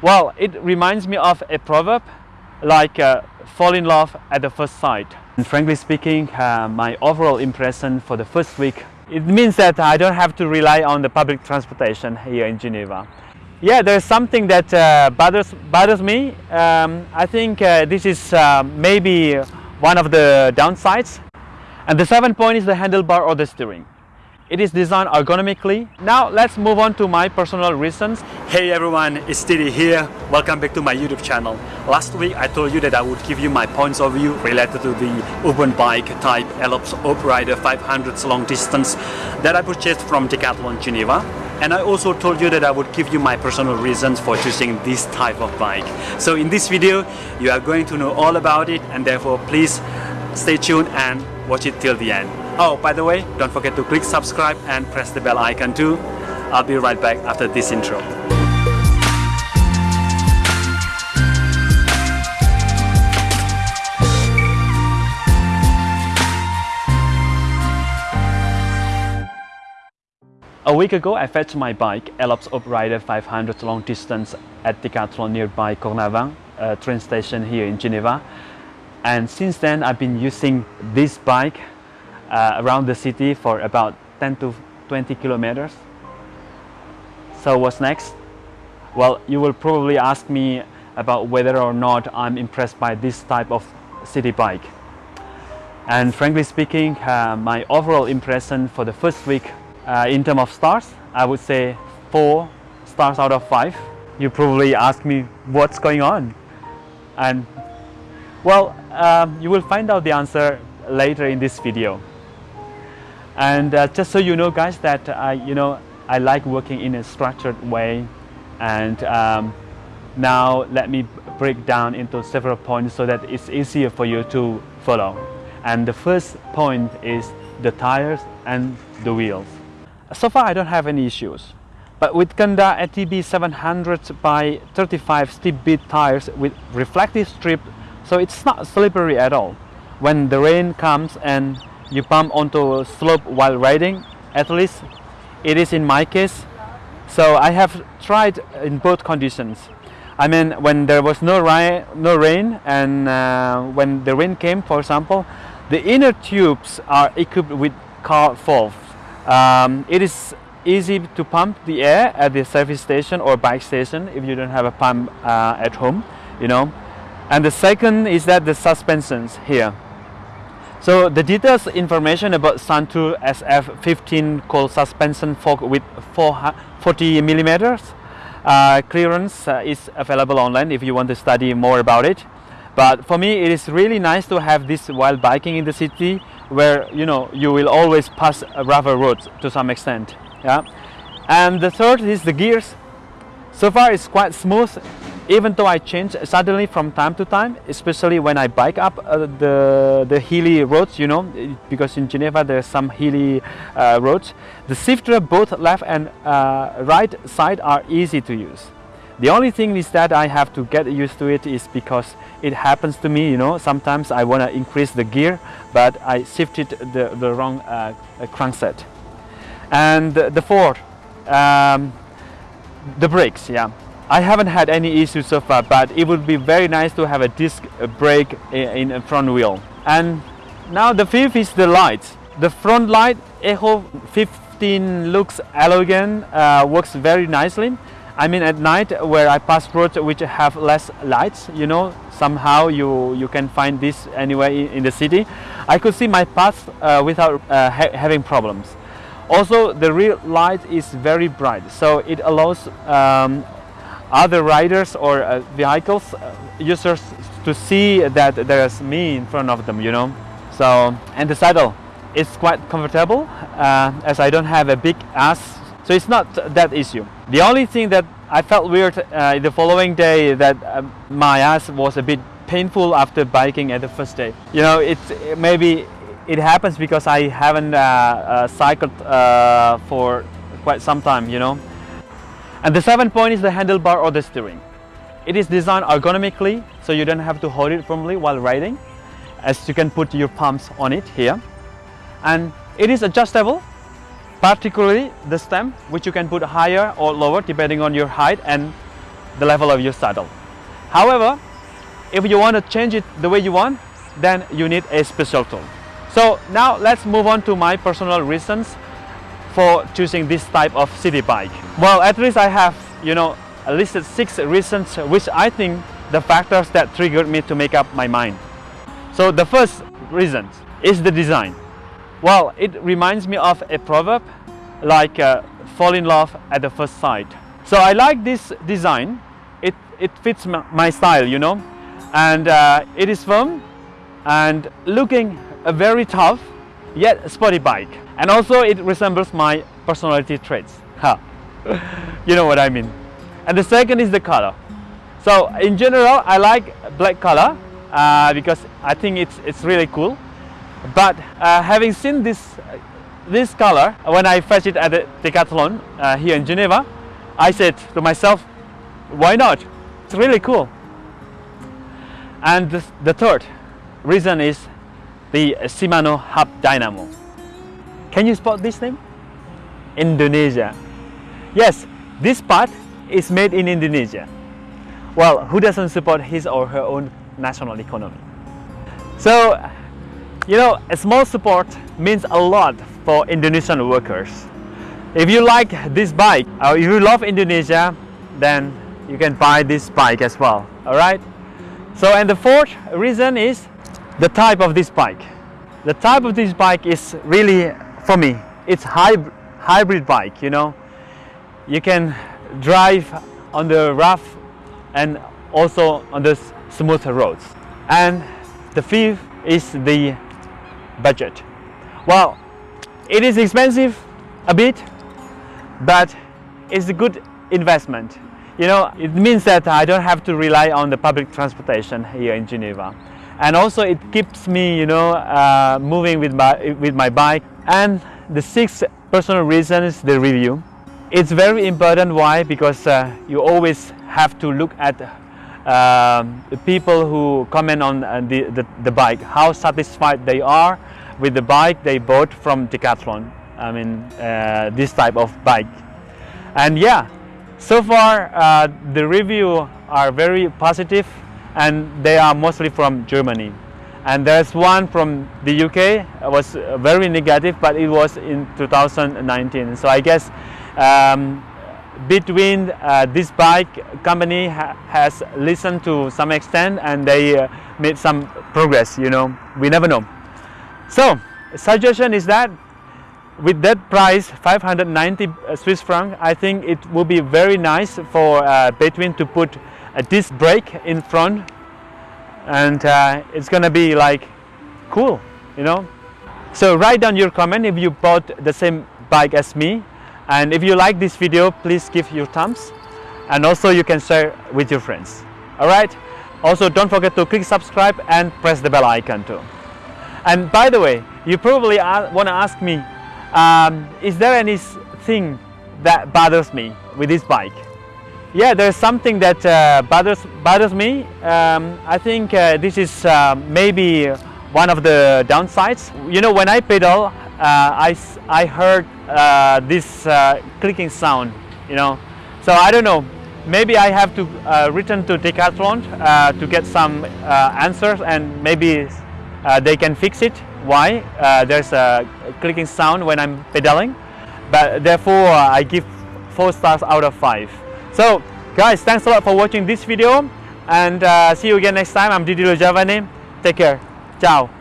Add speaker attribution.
Speaker 1: Well, it reminds me of a proverb like uh, fall in love at the first sight. And frankly speaking, uh, my overall impression for the first week, it means that I don't have to rely on the public transportation here in Geneva. Yeah, there's something that uh, bothers, bothers me. Um, I think uh, this is uh, maybe one of the downsides. And the seventh point is the handlebar or the steering. It is designed ergonomically. Now let's move on to my personal reasons. Hey everyone, it's Didi here. Welcome back to my YouTube channel. Last week I told you that I would give you my points of view related to the urban bike type Elops Rider 500 long distance that I purchased from Decathlon Geneva. And I also told you that I would give you my personal reasons for choosing this type of bike. So in this video, you are going to know all about it and therefore please stay tuned and watch it till the end. Oh, by the way, don't forget to click subscribe and press the bell icon too. I'll be right back after this intro. A week ago, I fetched my bike, Elops Rider 500 long distance at Decathlon nearby Cornavin, train station here in Geneva. And since then, I've been using this bike uh, around the city for about 10 to 20 kilometers. So what's next? Well, you will probably ask me about whether or not I'm impressed by this type of city bike. And frankly speaking, uh, my overall impression for the first week uh, in terms of stars, I would say four stars out of five. You probably ask me what's going on. And well, um, you will find out the answer later in this video. And uh, just so you know guys that I, you know, I like working in a structured way and um, now let me break down into several points so that it's easier for you to follow. And the first point is the tires and the wheels. So far I don't have any issues. But with Kenda ATB 700 by 35 steep bit tires with reflective strip, so it's not slippery at all. When the rain comes and you pump onto a slope while riding at least it is in my case. So I have tried in both conditions. I mean when there was no rain, no rain and uh, when the rain came for example the inner tubes are equipped with car valves um, it is easy to pump the air at the service station or bike station if you don't have a pump uh, at home you know. And the second is that the suspensions here so the details information about Suntour SF15 coil suspension fork with 40 millimeters uh, clearance uh, is available online if you want to study more about it. But for me, it is really nice to have this while biking in the city where you know you will always pass rougher roads to some extent. Yeah. And the third is the gears. So far it's quite smooth even though I change suddenly from time to time, especially when I bike up uh, the, the hilly roads, you know, because in Geneva there's some hilly uh, roads, the shifter both left and uh, right side are easy to use. The only thing is that I have to get used to it is because it happens to me, you know, sometimes I want to increase the gear, but I shifted the, the wrong uh, crankset. And the fourth, um, the brakes, yeah. I haven't had any issues so far, but it would be very nice to have a disc brake in a front wheel. And now the fifth is the lights. The front light Echo 15 looks elegant, uh, works very nicely. I mean at night where I pass roads which have less lights, you know, somehow you, you can find this anywhere in the city. I could see my path uh, without uh, ha having problems. Also the rear light is very bright, so it allows um, other riders or uh, vehicles uh, users to see that there's me in front of them you know? So and the saddle is quite comfortable uh, as I don't have a big ass so it's not that issue. The only thing that I felt weird uh, the following day that uh, my ass was a bit painful after biking at the first day. You know it's maybe it happens because I haven't uh, cycled for quite some time you know and the seventh point is the handlebar or the steering. It is designed ergonomically, so you don't have to hold it firmly while riding, as you can put your palms on it here. And it is adjustable, particularly the stem, which you can put higher or lower depending on your height and the level of your saddle. However, if you want to change it the way you want, then you need a special tool. So now let's move on to my personal reasons for choosing this type of city bike. Well, at least I have, you know, listed six reasons which I think the factors that triggered me to make up my mind. So the first reason is the design. Well, it reminds me of a proverb like uh, fall in love at the first sight. So I like this design. It, it fits my style, you know, and uh, it is firm and looking a very tough yet sporty bike. And also it resembles my personality traits. You know what I mean. And the second is the color. So in general, I like black color uh, because I think it's, it's really cool. But uh, having seen this, this color, when I fetched it at the Decathlon uh, here in Geneva, I said to myself, why not? It's really cool. And the, the third reason is the Shimano Hub Dynamo. Can you spot this name? Indonesia. Yes, this part is made in Indonesia. Well, who doesn't support his or her own national economy? So, you know, a small support means a lot for Indonesian workers. If you like this bike, or if you love Indonesia, then you can buy this bike as well, alright? So, and the fourth reason is the type of this bike. The type of this bike is really, for me, it's hybrid, hybrid bike, you know. You can drive on the rough and also on the smooth roads. And the fifth is the budget. Well, it is expensive a bit, but it's a good investment. You know, it means that I don't have to rely on the public transportation here in Geneva. And also it keeps me, you know, uh, moving with my, with my bike. And the sixth personal reason is the review. It's very important. Why? Because uh, you always have to look at the people who comment on uh, the, the, the, bike, how satisfied they are with the bike they bought from Decathlon. I mean, uh, this type of bike. And yeah, so far uh, the review are very positive and they are mostly from Germany. And there's one from the UK, it was very negative, but it was in 2019. So I guess um, B'Twin uh, this bike company ha has listened to some extent and they uh, made some progress you know we never know so suggestion is that with that price 590 uh, Swiss franc I think it will be very nice for uh, B'Twin to put a disc brake in front and uh, it's gonna be like cool you know so write down your comment if you bought the same bike as me and if you like this video, please give your thumbs and also you can share with your friends. Alright? Also don't forget to click subscribe and press the bell icon too. And by the way, you probably want to ask me, um, is there anything that bothers me with this bike? Yeah, there's something that uh, bothers, bothers me. Um, I think uh, this is uh, maybe one of the downsides. You know, when I pedal, uh, I, I heard uh, this uh, clicking sound, you know. So I don't know, maybe I have to return to Decathlon to get some answers and maybe they can fix it. Why? there's a clicking sound when I'm pedaling, but therefore I give 4 stars out of 5. So guys, thanks a lot for watching this video and uh, see you again next time. I'm Didi Lojavane. Take care. Ciao.